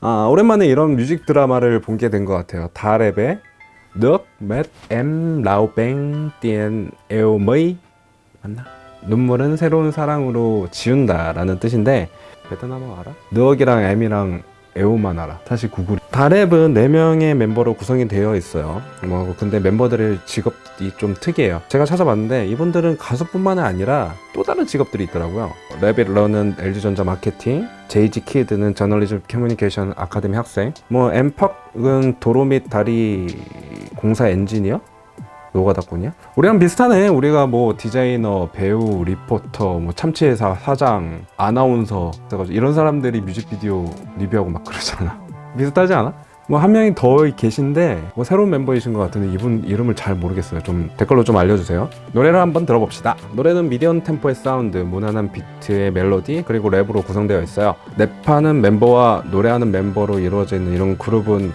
아, 오랜만에 이런 뮤직 드라마를 본 게 된 것 같아요 다랩의 Nước Mét Em Lao 맞나? 눈물은 새로운 사랑으로 지운다 라는 뜻인데 베트남어 알아? 느억이랑 M이랑 알아 다시 구글 다랩은 4명의 멤버로 구성이 되어 있어요. 뭐 근데 멤버들의 직업이 좀 특이해요. 제가 찾아봤는데 이분들은 가수뿐만 아니라 또 다른 직업들이 있더라고요. Rabbit Run은 LG전자 마케팅 JGKiD는 저널리즘 커뮤니케이션 아카데미 학생 뭐 MPaKK은 도로 및 다리 공사 엔지니어 노가다꾼이야? 우리랑 비슷하네. 우리가 뭐 디자이너, 배우, 리포터, 뭐 참치회사 사장, 아나운서 이런 사람들이 뮤직비디오 리뷰하고 막 그러잖아. 비슷하지 않아? 뭐 한 명이 더 계신데 뭐 새로운 멤버이신 것 같은데 이분 이름을 잘 모르겠어요. 좀 댓글로 좀 알려주세요. 노래를 한번 들어봅시다. 노래는 미디엄 템포의 사운드 무난한 비트의 멜로디 그리고 랩으로 구성되어 있어요. 랩하는 멤버와 노래하는 멤버로 이루어져 있는 이런 그룹은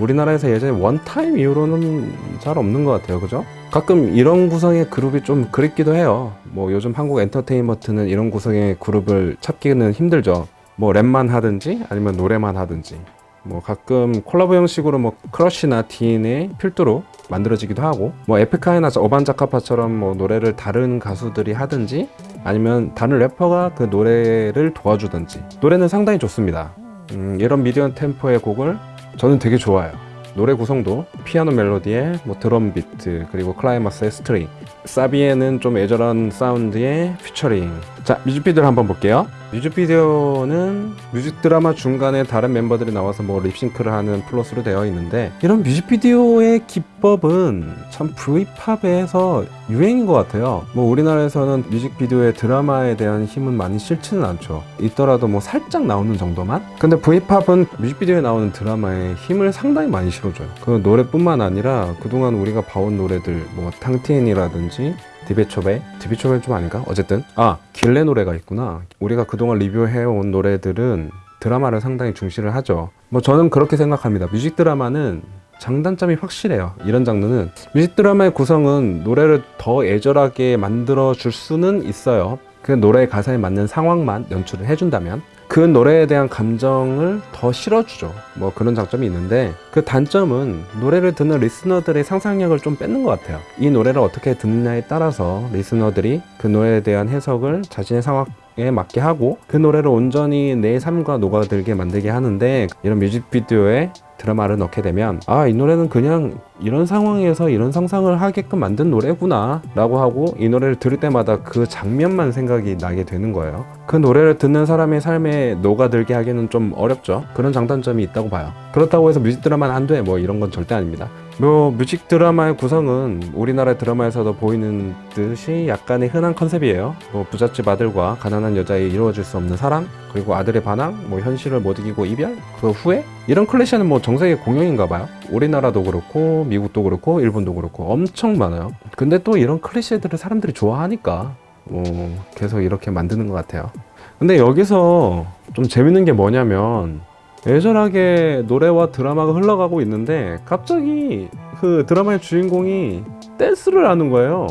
우리나라에서 예전에 원타임 이후로는 잘 없는 것 같아요. 그죠? 가끔 이런 구성의 그룹이 좀 그립기도 해요. 뭐 요즘 한국 엔터테인먼트는 이런 구성의 그룹을 찾기는 힘들죠. 뭐 랩만 하든지 아니면 노래만 하든지. 뭐 가끔 콜라보 형식으로 뭐 크러쉬나 딘을 필두로 만들어지기도 하고. 뭐 에픽하이나 어반자카파처럼 뭐 노래를 다른 가수들이 하든지 아니면 다른 래퍼가 그 노래를 도와주든지. 노래는 상당히 좋습니다. 음, 이런 미디엄 템포의 곡을 저는 되게 좋아요. 노래 구성도 피아노 멜로디에 뭐 드럼 비트 그리고 클라이맥스의 스트링 사비에는 좀 애절한 사운드의 피처링 자 뮤직비디오를 한번 볼게요. 뮤직비디오는 뮤직 드라마 중간에 다른 멤버들이 나와서 뭐 립싱크를 하는 플롯으로 되어 있는데 이런 뮤직비디오의 기법은 참 V팝에서 유행인 것 같아요. 뭐 우리나라에서는 뮤직비디오의 드라마에 대한 힘은 많이 싣지는 않죠. 있더라도 뭐 살짝 나오는 정도만? 근데 V팝은 뮤직비디오에 나오는 드라마에 힘을 상당히 많이 실어줘요. 그 노래뿐만 아니라 그동안 우리가 봐온 노래들 뭐 탕티엔이라든지 디베초베? 디베초베 좀 아닌가? 어쨌든. 아 길레 노래가 있구나. 우리가 그동안 리뷰해온 노래들은 드라마를 상당히 중시를 하죠. 뭐 저는 그렇게 생각합니다. 뮤직 드라마는 장단점이 확실해요. 이런 장르는. 뮤직 드라마의 구성은 노래를 더 애절하게 만들어 줄 수는 있어요. 그 노래 가사에 맞는 상황만 연출을 해준다면 그 노래에 대한 감정을 더 실어주죠. 뭐 그런 장점이 있는데 그 단점은 노래를 듣는 listener들의 상상력을 좀 뺏는 것 같아요. 이 노래를 어떻게 듣느냐에 따라서 listener들이 그 노래에 대한 해석을 자신의 상황에 맞게 하고 그 노래를 온전히 내 삶과 녹아들게 만들게 하는데 이런 뮤직비디오에 드라마를 넣게 되면 아 이 노래는 그냥 이런 상황에서 이런 상상을 하게끔 만든 노래구나 라고 하고 이 노래를 들을 때마다 그 장면만 생각이 나게 되는 거예요. 그 노래를 듣는 사람의 삶에 녹아들게 하기는 좀 어렵죠. 그런 장단점이 있다고 봐요. 그렇다고 해서 뮤직 드라마는 안 돼. 뭐 이런 건 절대 아닙니다 뭐 뮤직 드라마의 구성은 우리나라 드라마에서도 보이는 듯이 약간의 흔한 컨셉이에요. 뭐 부잣집 아들과 가난한 여자의 이루어질 수 없는 사랑 그리고 아들의 반항 뭐 현실을 못 이기고 이별 그 후에 이런 클래시는 뭐 정세계 공용인가 봐요. 우리나라도 그렇고 미국도 그렇고 일본도 그렇고 엄청 많아요. 근데 또 이런 클래시들을 사람들이 좋아하니까 뭐 계속 이렇게 만드는 것 같아요. 근데 여기서 좀 재밌는 게 뭐냐면 애절하게 노래와 드라마가 흘러가고 있는데 갑자기 그 드라마의 주인공이 댄스를 하는 거예요.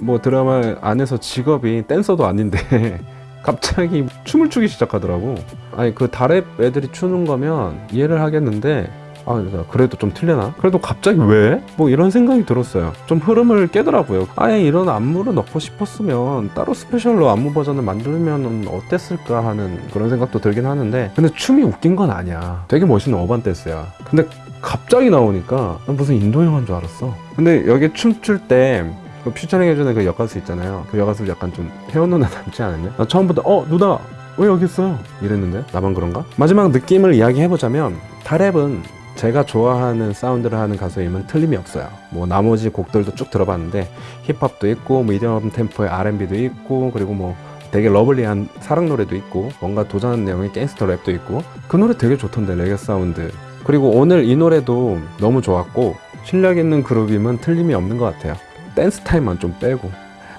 뭐 드라마 안에서 직업이 댄서도 아닌데 갑자기 춤을 추기 시작하더라고. 아니 그 다랩 애들이 추는 거면 이해를 하겠는데 아 그래도 좀 틀려나? 그래도 갑자기 왜? 뭐 이런 생각이 들었어요 좀 흐름을 깨더라고요 아예 이런 안무를 넣고 싶었으면 따로 스페셜로 안무 버전을 만들면 어땠을까 하는 그런 생각도 들긴 하는데 근데 춤이 웃긴 건 아니야 되게 멋있는 어반 댄스야 근데 갑자기 나오니까 난 무슨 인도 영화인 줄 알았어 근데 여기 춤출 때그 퓨처링 그 여가수 있잖아요 그 여가수 약간 좀 혜원 누나 닮지 않았냐? 나 처음부터 어 누나 왜 여기 있어요? 이랬는데 나만 그런가? 마지막 느낌을 이야기해보자면 다랩은 제가 좋아하는 사운드를 하는 가수임은 틀림이 없어요. 뭐 나머지 곡들도 쭉 들어봤는데 힙합도 있고 미디엄 템포의 R&B도 있고 그리고 뭐 되게 lovely한 사랑 노래도 있고 뭔가 도전하는 내용의 갱스터 랩도 있고 그 노래 되게 좋던데 레게 사운드. 그리고 오늘 이 노래도 너무 좋았고 실력 있는 그룹임은 틀림이 없는 것 같아요. 댄스 타임만 좀 빼고.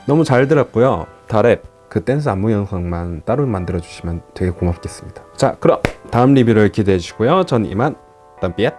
너무 잘 들었고요. 다랩. 그 댄스 안무 영상만 따로 만들어 주시면 되게 고맙겠습니다. 자 그럼 다음 리뷰를 기대해 주시고요. 전 이만 Tạm biệt